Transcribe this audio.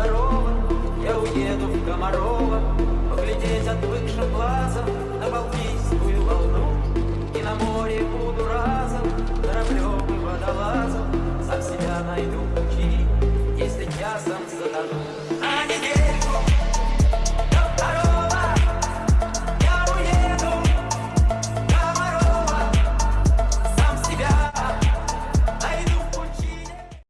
Комарова, я уеду в Комарова.